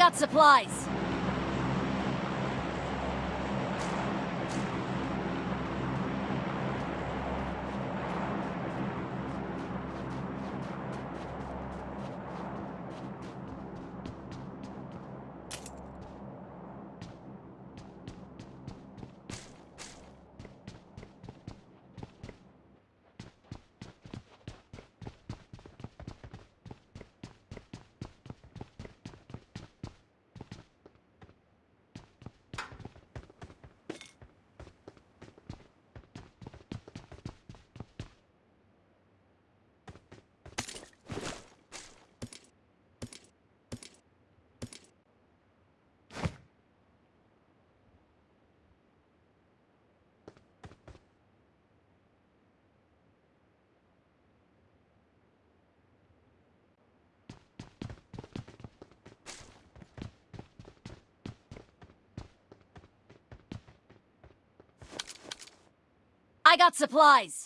got supplies. I got supplies.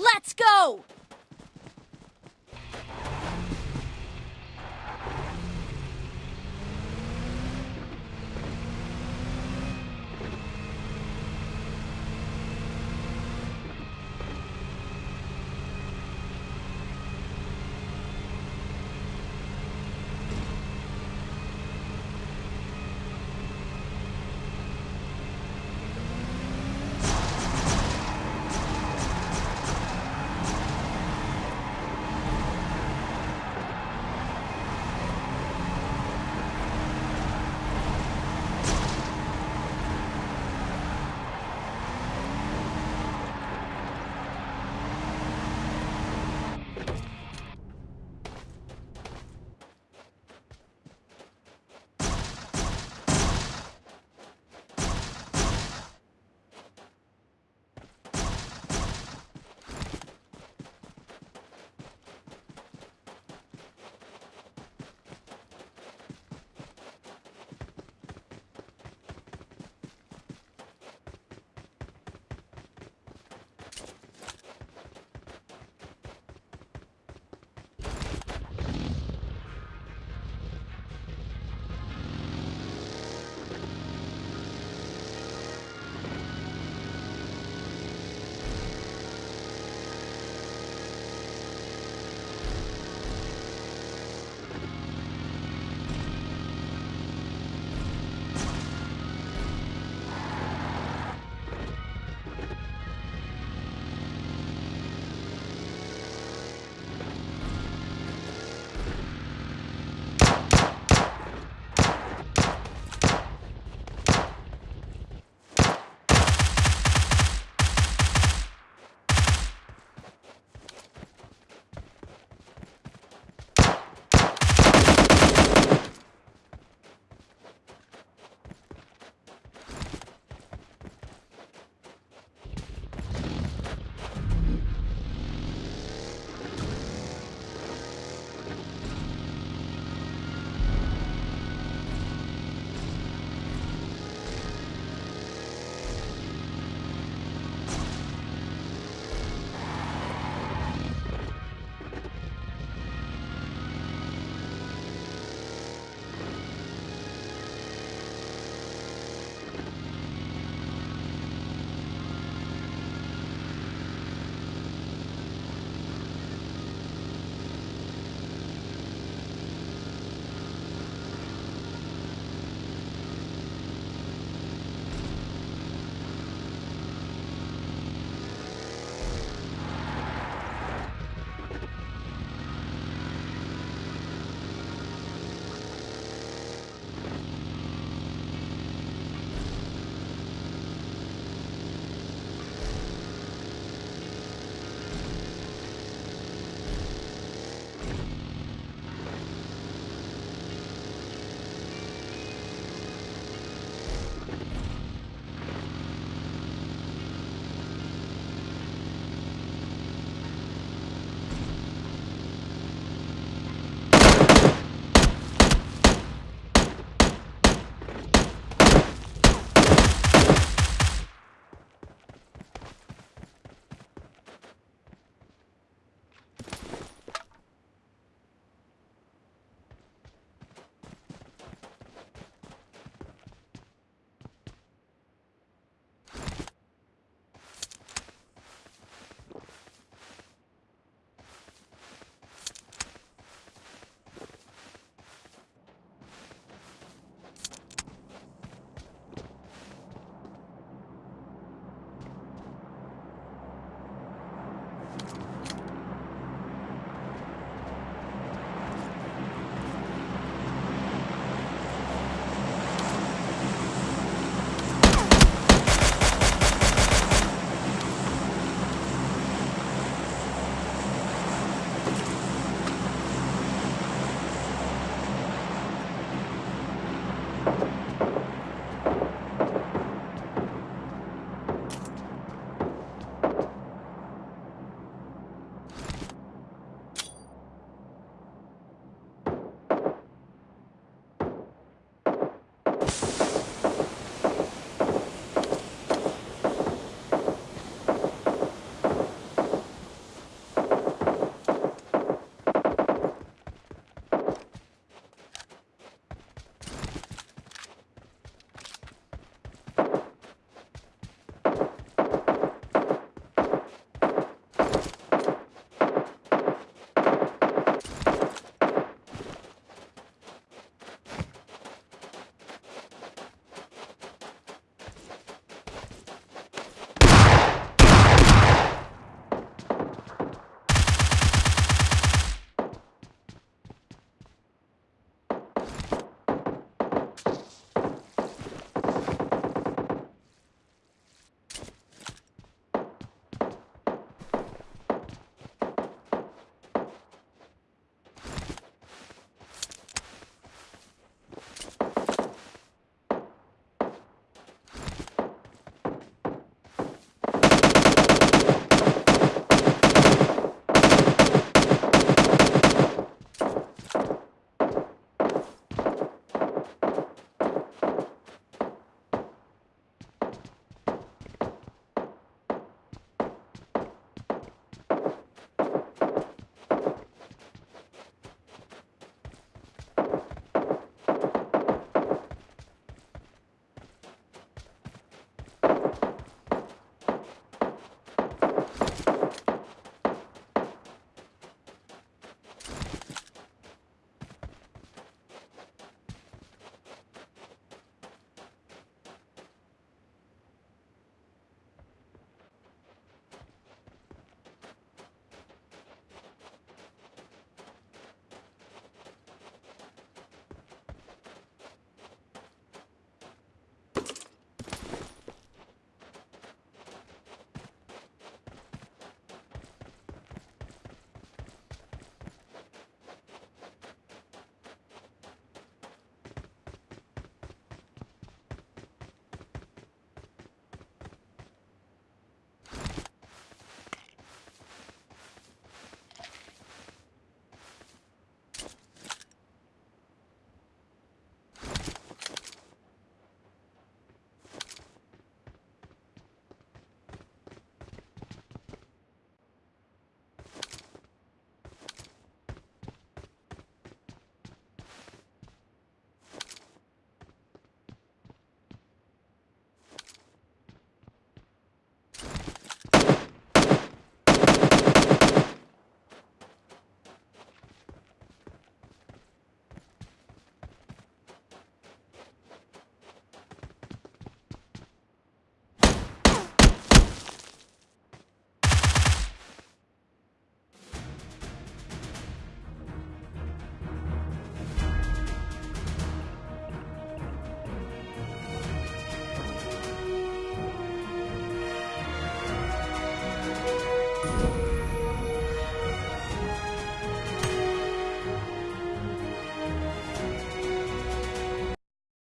Let's go!